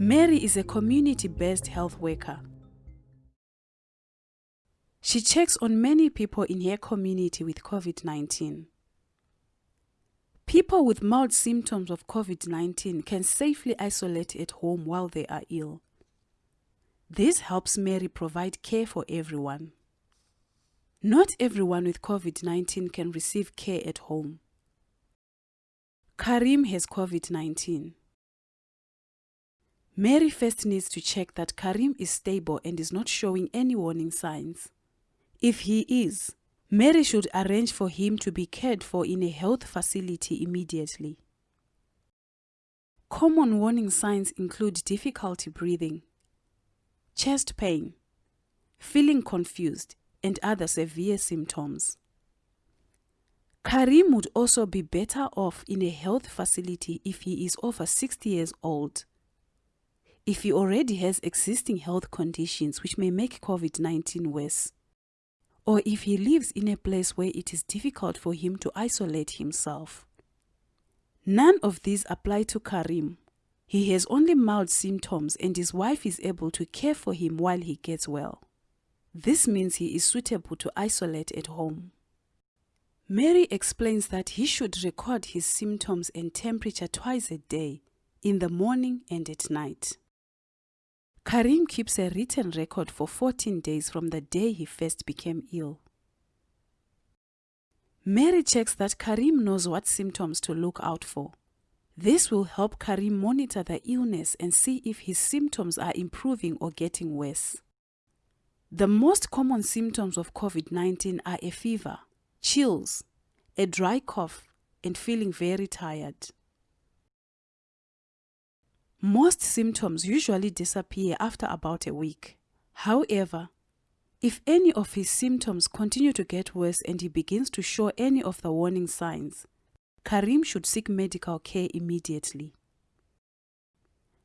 Mary is a community-based health worker. She checks on many people in her community with COVID-19. People with mild symptoms of COVID-19 can safely isolate at home while they are ill. This helps Mary provide care for everyone. Not everyone with COVID-19 can receive care at home. Karim has COVID-19. Mary first needs to check that Karim is stable and is not showing any warning signs. If he is, Mary should arrange for him to be cared for in a health facility immediately. Common warning signs include difficulty breathing, chest pain, feeling confused, and other severe symptoms. Karim would also be better off in a health facility if he is over 60 years old if he already has existing health conditions which may make COVID 19 worse, or if he lives in a place where it is difficult for him to isolate himself. None of these apply to Karim. He has only mild symptoms and his wife is able to care for him while he gets well. This means he is suitable to isolate at home. Mary explains that he should record his symptoms and temperature twice a day, in the morning and at night. Karim keeps a written record for 14 days from the day he first became ill. Mary checks that Karim knows what symptoms to look out for. This will help Karim monitor the illness and see if his symptoms are improving or getting worse. The most common symptoms of COVID 19 are a fever, chills, a dry cough, and feeling very tired. Most symptoms usually disappear after about a week. However, if any of his symptoms continue to get worse and he begins to show any of the warning signs, Karim should seek medical care immediately.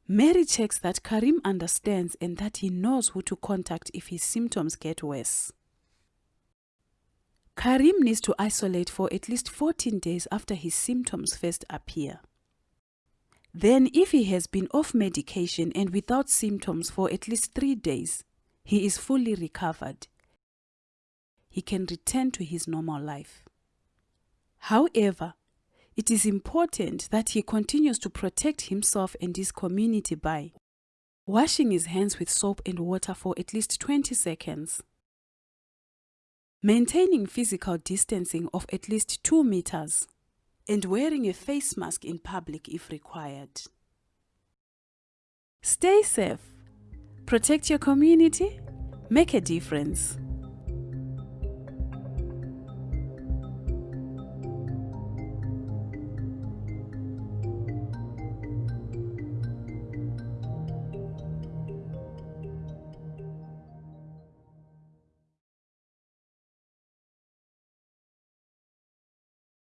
Mary checks that Karim understands and that he knows who to contact if his symptoms get worse. Karim needs to isolate for at least 14 days after his symptoms first appear. Then, if he has been off medication and without symptoms for at least three days, he is fully recovered. He can return to his normal life. However, it is important that he continues to protect himself and his community by washing his hands with soap and water for at least 20 seconds, maintaining physical distancing of at least 2 meters, and wearing a face mask in public if required. Stay safe, protect your community, make a difference.